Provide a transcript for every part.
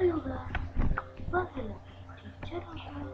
Hello guys, welcome to the channel,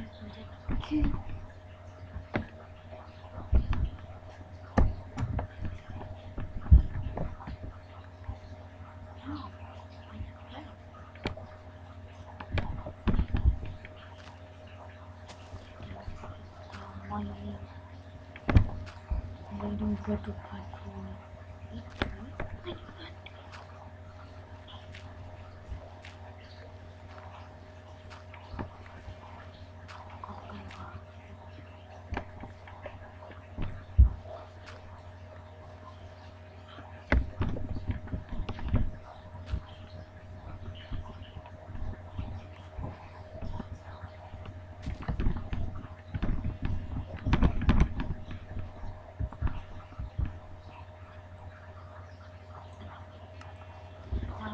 Okay. Waiting for the pipe.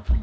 fue.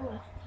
Oh.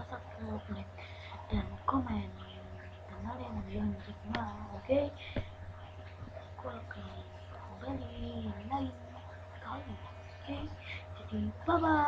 أعزف كمان تمارين جنبك معه أوكي كلكم بالي نايم طيب أوكي باي باي